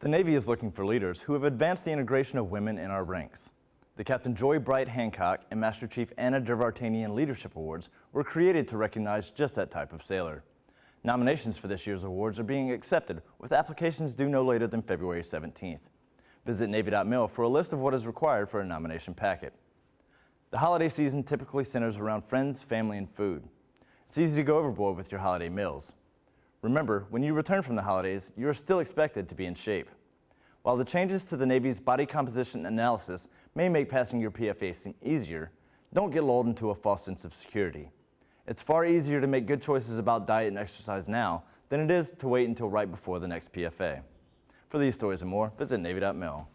The Navy is looking for leaders who have advanced the integration of women in our ranks. The Captain Joy Bright Hancock and Master Chief Anna Der-Vartanian Leadership Awards were created to recognize just that type of sailor. Nominations for this year's awards are being accepted, with applications due no later than February 17th. Visit Navy.mil for a list of what is required for a nomination packet. The holiday season typically centers around friends, family, and food. It's easy to go overboard with your holiday meals. Remember, when you return from the holidays, you are still expected to be in shape. While the changes to the Navy's body composition analysis may make passing your PFA seem easier, don't get lulled into a false sense of security. It's far easier to make good choices about diet and exercise now than it is to wait until right before the next PFA. For these stories and more, visit Navy.mil.